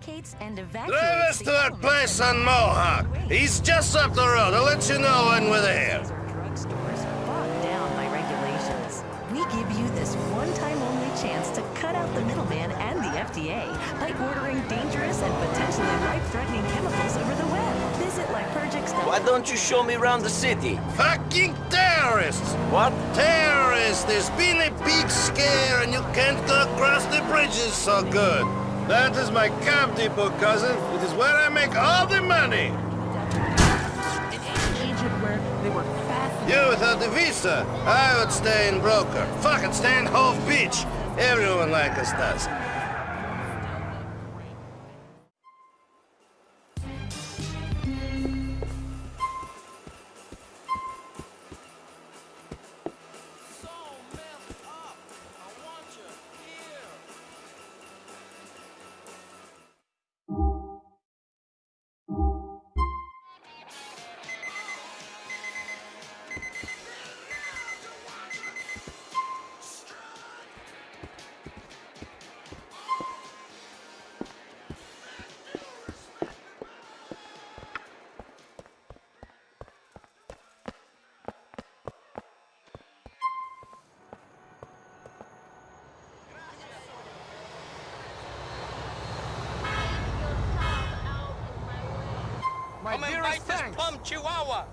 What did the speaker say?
barricades and evacuates Drive us to that place that on Mohawk. in the way. He's just up the road. I'll let you know when we're there. Drugstores bogged down by regulations. We give you this one-time only chance to cut out the middleman and the FDA by ordering dangerous and potentially life-threatening chemicals over the web. Visit Liturgics.com. Why don't you show me around the city? Fucking terrorists! What? Terrorists! There's been a big scare and you can't go across the bridges so good. That is my camp depot, cousin. It is where I make all the money. in Egypt where they were fascinated. You without the visa, I would stay in Broker. Fucking stay in Hove Beach. Everyone like us does. My and dearest thanks. plum chihuahua.